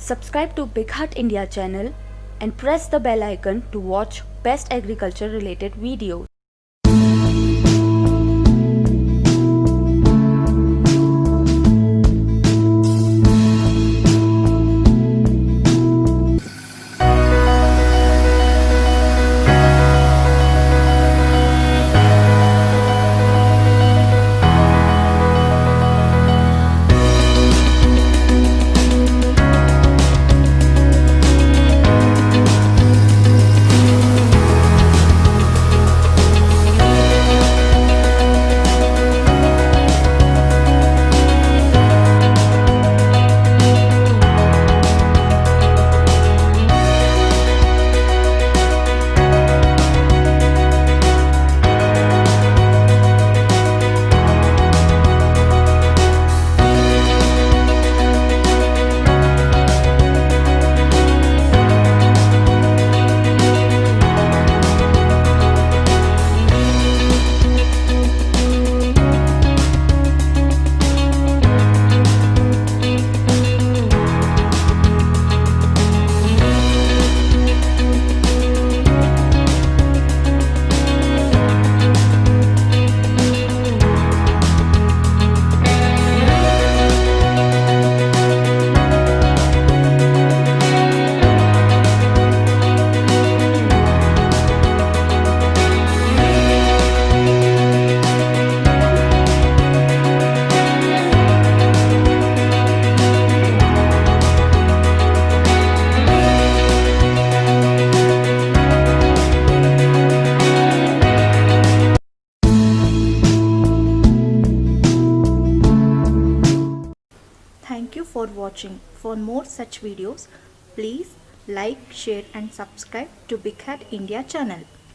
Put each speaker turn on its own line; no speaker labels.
Subscribe to BigHaat India channel and press the bell icon to watch best agriculture related videos.
Thank you for watching. For more such videos, please like, share and subscribe to BigHaat India channel.